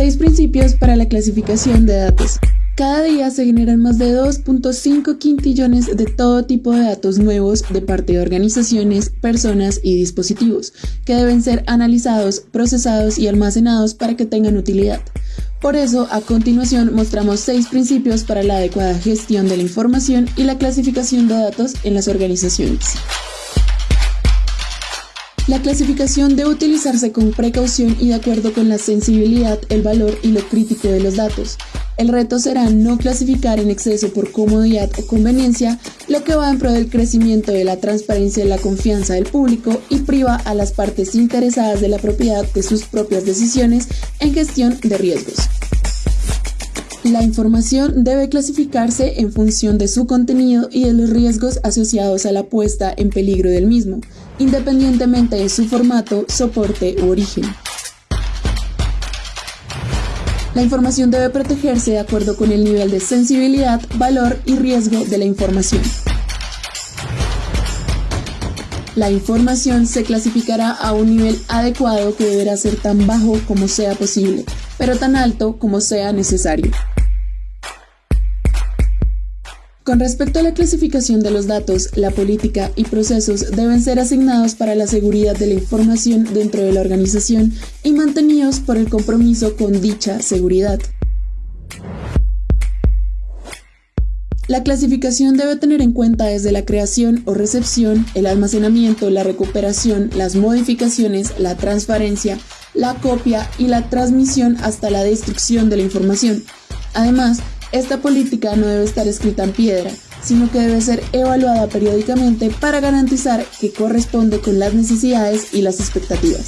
Seis principios para la clasificación de datos. Cada día se generan más de 2.5 quintillones de todo tipo de datos nuevos de parte de organizaciones, personas y dispositivos, que deben ser analizados, procesados y almacenados para que tengan utilidad. Por eso, a continuación mostramos seis principios para la adecuada gestión de la información y la clasificación de datos en las organizaciones. La clasificación debe utilizarse con precaución y de acuerdo con la sensibilidad, el valor y lo crítico de los datos. El reto será no clasificar en exceso por comodidad o conveniencia, lo que va en pro del crecimiento de la transparencia y la confianza del público y priva a las partes interesadas de la propiedad de sus propias decisiones en gestión de riesgos. La información debe clasificarse en función de su contenido y de los riesgos asociados a la puesta en peligro del mismo independientemente de su formato, soporte u origen. La información debe protegerse de acuerdo con el nivel de sensibilidad, valor y riesgo de la información. La información se clasificará a un nivel adecuado que deberá ser tan bajo como sea posible, pero tan alto como sea necesario. Con respecto a la clasificación de los datos, la política y procesos deben ser asignados para la seguridad de la información dentro de la organización y mantenidos por el compromiso con dicha seguridad. La clasificación debe tener en cuenta desde la creación o recepción, el almacenamiento, la recuperación, las modificaciones, la transferencia, la copia y la transmisión hasta la destrucción de la información. Además, esta política no debe estar escrita en piedra, sino que debe ser evaluada periódicamente para garantizar que corresponde con las necesidades y las expectativas.